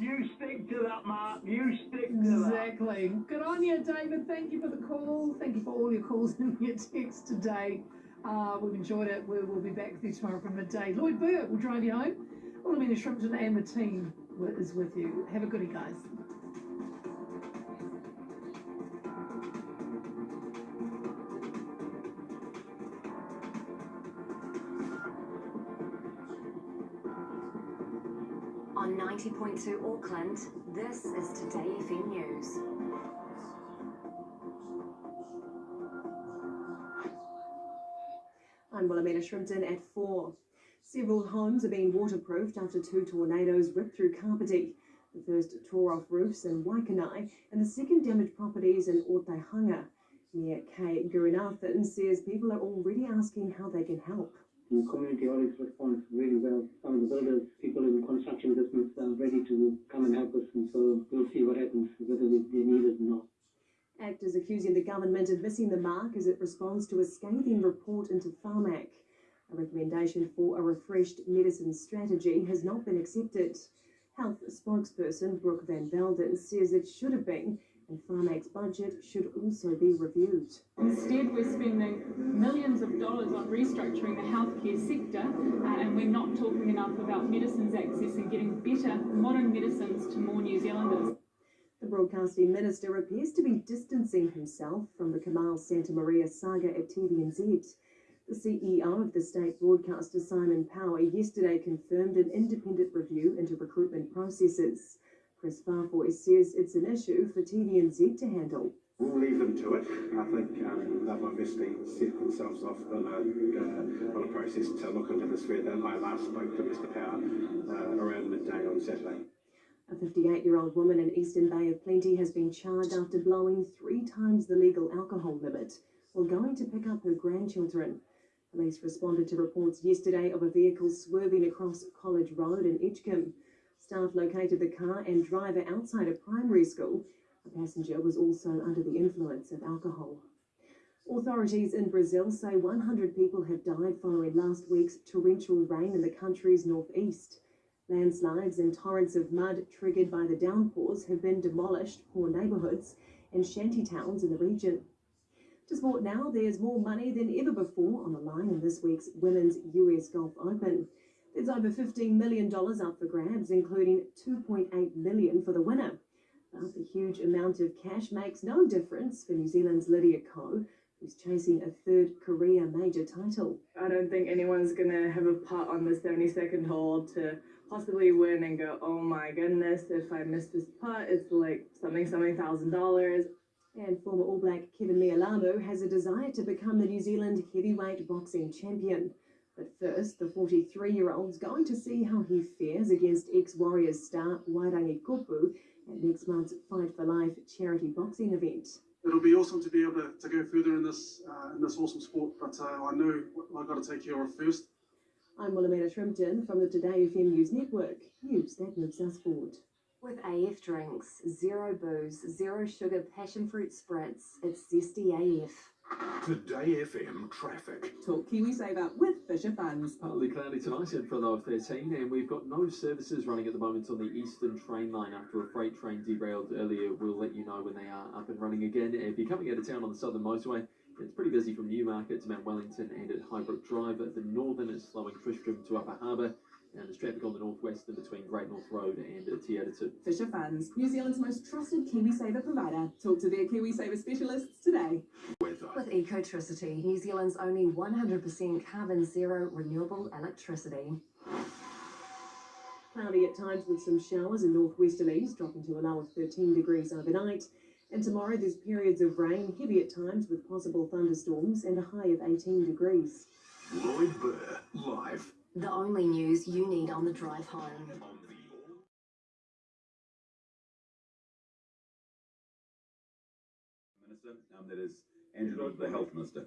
You stick to that, Mark. You stick to exactly. that. Good on you, David. Thank you for the call. Thank you for all your calls and your texts today. Uh, we've enjoyed it. We will be back with you tomorrow from midday. Lloyd Burr will drive you home. Wilhelmina Shrimpton and the team is with you. Have a goodie, guys. 90.2 Auckland, this is Today FM News. I'm Wilhelmina Shrimpton at 4. Several homes are being waterproofed after two tornadoes ripped through Kapiti. The first tore off roofs in Waikanae and the second damaged properties in Otaihanga. Mayor Kay Gurunathan says people are already asking how they can help. The community always responds really well. Some of the builders, people in the construction business are ready to come and help us and so we'll see what happens, whether they need it or not. Actors accusing the government of missing the mark as it responds to a scathing report into Pharmac. A recommendation for a refreshed medicine strategy has not been accepted. Health spokesperson Brooke Van Velden says it should have been, and Pharmac's budget should also be reviewed. Instead, we're spending millions of dollars on restructuring the healthcare sector, uh, and we're not talking enough about medicines access and getting better modern medicines to more New Zealanders. The broadcasting minister appears to be distancing himself from the Kamahl Santamaria saga at TVNZ. The CEO of the state broadcaster, Simon Power, yesterday confirmed an independent review into recruitment processes. Kris Faafoi says it's an issue for TVNZ to handle. We'll leave them to it. I think um, they've obviously set themselves off on a, uh, on a process to look into this further. I last spoke to Mr Power uh, around midday on Saturday. A 58-year-old woman in Eastern Bay of Plenty has been charged after blowing three times the legal alcohol limit while going to pick up her grandchildren. Police responded to reports yesterday of a vehicle swerving across College Road in Edgecumbe. Staff located the car and driver outside a primary school. A passenger was also under the influence of alcohol. Authorities in Brazil say 100 people have died following last week's torrential rain in the country's northeast. Landslides and torrents of mud triggered by the downpours have been demolished poor neighbourhoods and shanty towns in the region. To sport now, there's more money than ever before on the line in this week's Women's US Golf Open. There's over $15 million up for grabs, including 2.8 million for the winner. But the huge amount of cash makes no difference for New Zealand's Lydia Ko, who's chasing a third career major title. I don't think anyone's going to have a putt on the 72nd hole to possibly win and go, oh my goodness, if I miss this putt, it's like something, something thousand dollars. And former All Black Keven Mealamu has a desire to become the New Zealand heavyweight boxing champion. But first, the 43-year-old's going to see how he fares against ex-Warriors star Wairangi Koopu at next month's Fight for Life charity boxing event. It'll be awesome to be able to, to go further in this uh, in this awesome sport, but uh, I know I've got to take care of first. I'm Wilhelmina Shrimpton from the Today FM News Network. News that moves us forward. With AF drinks, zero booze, zero sugar, passion fruit spritz, it's zesty AF. Today FM traffic. Talk KiwiSaver with Fisher Funds. Partly cloudy tonight at for low 13, and we've got no services running at the moment on the eastern train line after a freight train derailed earlier. We'll let you know when they are up and running again. If you're coming out of town on the southern motorway, it's pretty busy from Newmarket to Mount Wellington and at Highbrook Drive. The northern is slowing Tristram to Upper Harbour and there's traffic on the northwestern between Great North Road and uh, Te Atatu. Fisher Funds, New Zealand's most trusted KiwiSaver provider. Talk to their KiwiSaver specialists today. Weather. With Ecotricity, New Zealand's only 100% carbon zero renewable electricity. Cloudy at times with some showers and northwesterlies, dropping to a low of 13 degrees overnight. And tomorrow there's periods of rain, heavy at times with possible thunderstorms and a high of 18 degrees. Lloyd Burr, live the only news you need on the drive home. Minister, um, that is Andrew, the Health Minister.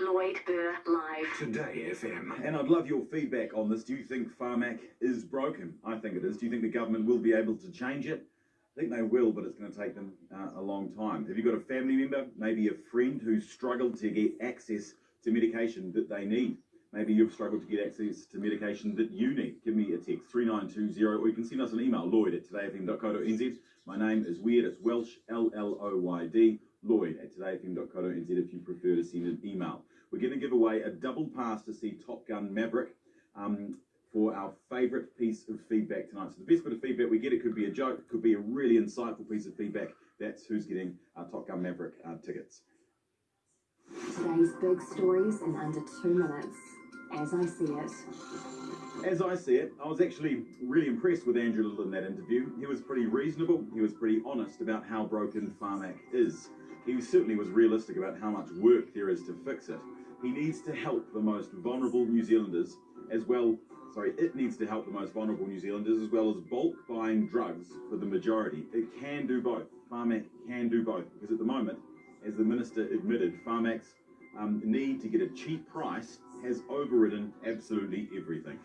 Lloyd Burr Live. Today FM. And I'd love your feedback on this. Do you think Pharmac is broken? I think it is. Do you think the government will be able to change it? I think they will, but it's going to take them uh, a long time. Have you got a family member, maybe a friend who's struggled to get access to medication that they need? Maybe you've struggled to get access to medication that you need. Give me a text 3920 or you can send us an email lloyd at todayfm.co.nz. My name is Weird, it's Welsh, L L O Y D, lloyd at todayfm.co.nz if you prefer to send an email. We're going to give away a double pass to see Top Gun Maverick um, for our favourite piece of feedback tonight. So, the best bit of feedback we get, it could be a joke, it could be a really insightful piece of feedback. That's who's getting our Top Gun Maverick uh, tickets. Today's big stories in under two minutes, as I see it. As I see it, I was actually really impressed with Andrew Little in that interview. He was pretty reasonable, he was pretty honest about how broken Pharmac is. He certainly was realistic about how much work there is to fix it. He needs to help the most vulnerable New Zealanders as well. Sorry, it needs to help the most vulnerable New Zealanders as well as bulk buying drugs for the majority. It can do both. Pharmac can do both because at the moment, as the minister admitted, Pharmac's um, need to get a cheap price has overridden absolutely everything.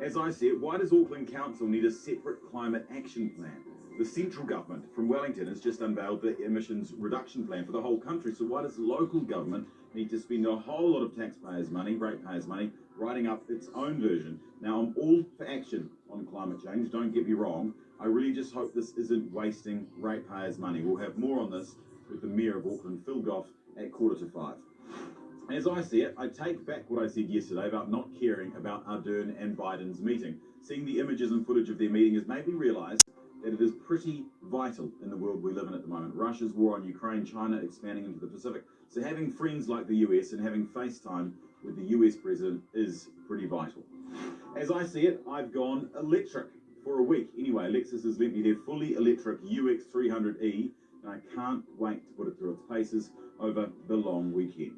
As I see it, why does Auckland Council need a separate climate action plan? The central government from Wellington has just unveiled the emissions reduction plan for the whole country. So why does local government need to spend a whole lot of taxpayers' money, ratepayers' money, writing up its own version? Now I'm all for action on climate change. Don't get me wrong. I really just hope this isn't wasting ratepayers' money. We'll have more on this with the Mayor of Auckland, Phil Goff, at quarter to five. As I see it, I take back what I said yesterday about not caring about Ardern and Biden's meeting. Seeing the images and footage of their meeting has made me realise that it is pretty vital in the world we live in at the moment. Russia's war on Ukraine, China expanding into the Pacific. So having friends like the US and having FaceTime with the US president is pretty vital. As I see it, I've gone electric for a week. Anyway, Lexus has lent me their fully electric UX300E, and I can't wait to put it through its paces over the long weekend.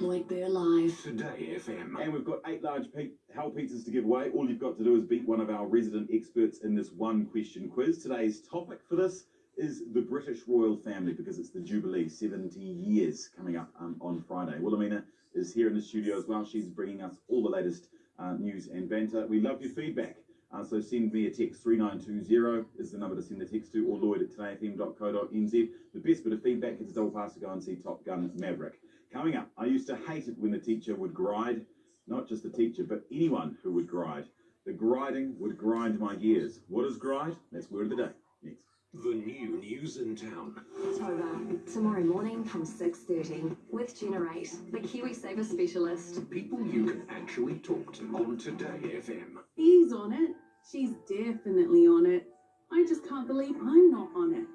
Lloyd Burr Live. Today FM. And we've got eight large pe- Hell pizzas to give away. All you've got to do is beat one of our resident experts in this one question quiz. Today's topic for this is the British royal family because it's the Jubilee, 70 years coming up um, on Friday. Wilhelmina is here in the studio as well. She's bringing us all the latest uh, news and banter. We love your feedback. Uh, so send me a text 3920 is the number to send the text to or lloyd at todayfm.co.nz. The best bit of feedback is a double pass to go and see Top Gun Maverick. Coming up, I used to hate it when the teacher would gride, not just the teacher, but anyone who would gride. The griding would grind my gears. What is gride? That's word of the day. Next. The new news in town. October, tomorrow morning from 6.30 with Generate, the KiwiSaver specialist. People you can actually talk to on Today FM. He's on it. She's definitely on it. I just can't believe I'm not on it.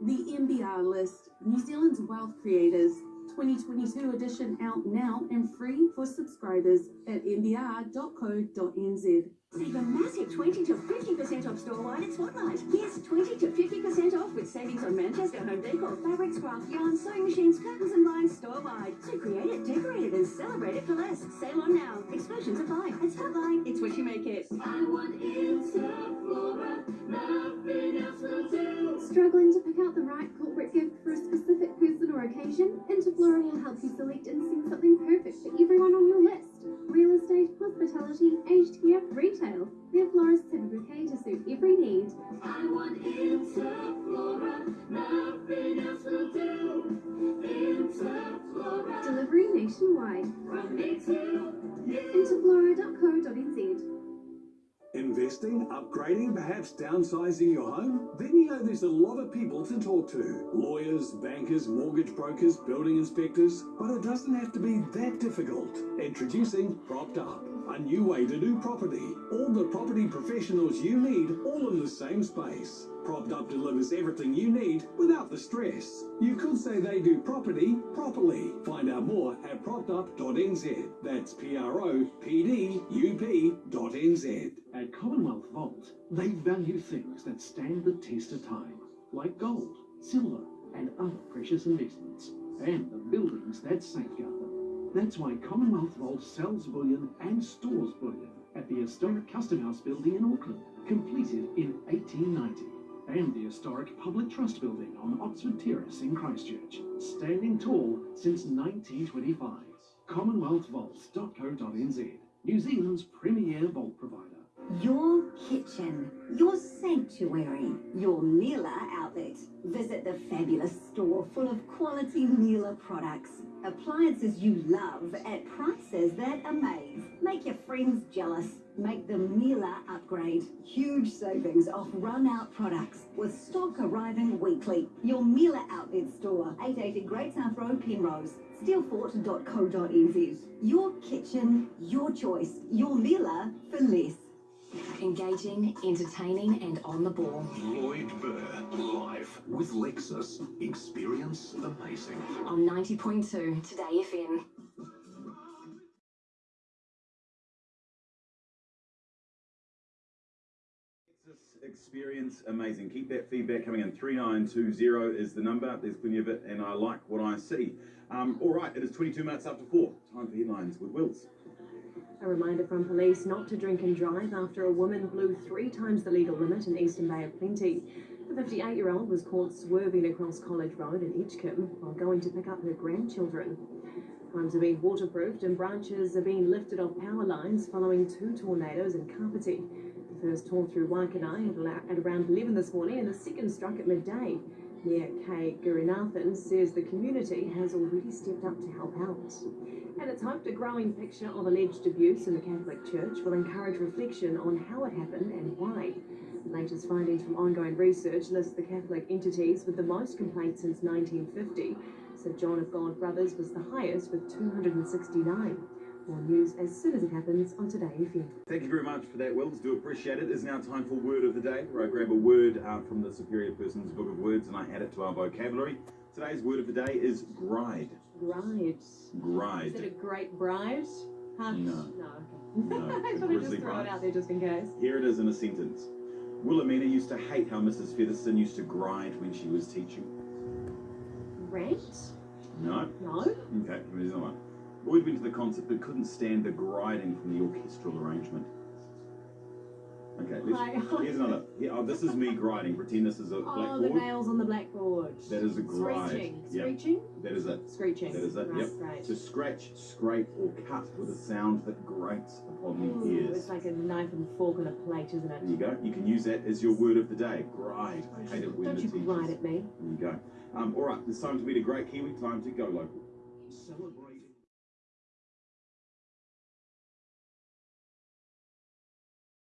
The NBR list, New Zealand's wealth creators, 2022 edition out now and free for subscribers at nbr.co.nz. Save a massive 20 to 50% off store-wide at Spotlight. Yes, 20 to 50% off with savings on Manchester home decor, fabrics, craft yarn, sewing machines, curtains and blinds store-wide. So create it, decorate it and celebrate it for less. Sale on now. Exclusions apply. At Spotlight, it's what you make it. I want Interflora. Nothing else will do. Struggling to pick out the right corporate gift for a specific person or occasion? Interflora will help you select and send something care, retail. Their florists have a bouquet to suit every need. I want Interflora. Nothing else will do. Interflora. Delivery nationwide. From me to Interflora.co.nz. Investing, upgrading, perhaps downsizing your home? Then you know there's a lot of people to talk to lawyers, bankers, mortgage brokers, building inspectors. But it doesn't have to be that difficult. Introducing Propped Up, a new way to do property. All the property professionals you need, all in the same space. Propped Up delivers everything you need without the stress. You could say they do property properly. Find out more at proppedup.nz. That's P R O P D U P.nz. At Commonwealth Vault, they value things that stand the test of time, like gold, silver, and other precious investments, and the buildings that safeguard them. That's why Commonwealth Vault sells bullion and stores bullion at the historic Custom House building in Auckland, completed in 1890, and the historic Public Trust building on Oxford Terrace in Christchurch, standing tall since 1925. CommonwealthVault.co.nz, New Zealand's premier vault provider. Your kitchen, your sanctuary, your Miele outlet. Visit the fabulous store full of quality Miele products. Appliances you love at prices that amaze. Make your friends jealous. Make the Miele upgrade. Huge savings off run out products with stock arriving weekly. Your Miele outlet store, 880 Great South Road, Penrose. Steelfort.co.nz. Your kitchen, your choice. Your Miele for less. Engaging, entertaining, and on the ball. Lloyd Burr, live with Lexus. Experience amazing. On 90.2 Today FM. Lexus, experience amazing. Keep that feedback coming in. 3920 is the number. There's plenty of it, and I like what I see. Um, all right, it is 22 minutes after 4. Time for headlines with Wills. A reminder from police not to drink and drive after a woman blew three times the legal limit in Eastern Bay of Plenty. The 58 year old was caught swerving across College Road in Edgecumbe while going to pick up her grandchildren. Homes are being waterproofed and branches are being lifted off power lines following two tornadoes in Kapiti. The first tore through Waikanae at, at around 11 this morning and the second struck at midday. Mayor Kay Gurunathan says the community has already stepped up to help out. And it's hoped a growing picture of alleged abuse in the Catholic Church will encourage reflection on how it happened and why. The latest findings from ongoing research list the Catholic entities with the most complaints since 1950. St John of God Brothers was the highest with 269. More news as soon as it happens on Today FM. Thank you very much for that, Wills. Do appreciate it. It's now time for Word of the Day, where I grab a word uh, from the Superior Person's Book of Words and I add it to our vocabulary. Today's word of the day is gride. Bride. Is it a great bride? Huh? No. No, No. I thought I'd just throw it out there just in case. Here it is in a sentence. Wilhelmina used to hate how Mrs. Featherston used to gride when she was teaching. Rant? No? No? Okay, here's another one. Lloyd went to the concert but couldn't stand the grinding from the orchestral arrangement. Okay, let's, here's another. Yeah, oh, this is me grinding. Pretend this is a Oh, the nails on the blackboard. That is a gride. Screeching. Yep. Screeching? That is it. Screeching. That is it. Right, Yep. right. To scratch, scrape, or cut with a sound that grates upon the Ooh, ears. it's like a knife and fork on a plate, isn't it? There you go. You can use that as your word of the day. Gride. I hate it when Don't the you teachers. gride at me. There you go. Um, all right, it's time to meet a great Kiwi. Time to go local. Celebrate